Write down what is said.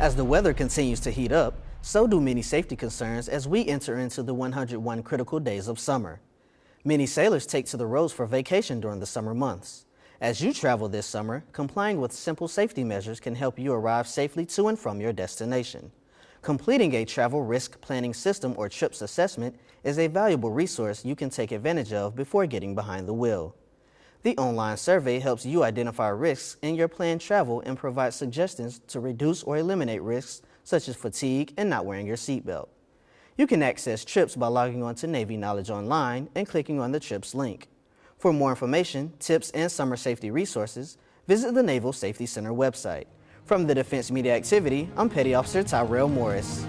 As the weather continues to heat up, so do many safety concerns as we enter into the 101 critical days of summer. Many sailors take to the roads for vacation during the summer months. As you travel this summer, complying with simple safety measures can help you arrive safely to and from your destination. Completing a travel risk planning system or TRIPS assessment is a valuable resource you can take advantage of before getting behind the wheel. The online survey helps you identify risks in your planned travel and provides suggestions to reduce or eliminate risks such as fatigue and not wearing your seatbelt. You can access TRIPS by logging on to Navy Knowledge Online and clicking on the TRIPS link. For more information, tips, and summer safety resources, visit the Naval Safety Center website. From the Defense Media Activity, I'm Petty Officer Tyrell Morris.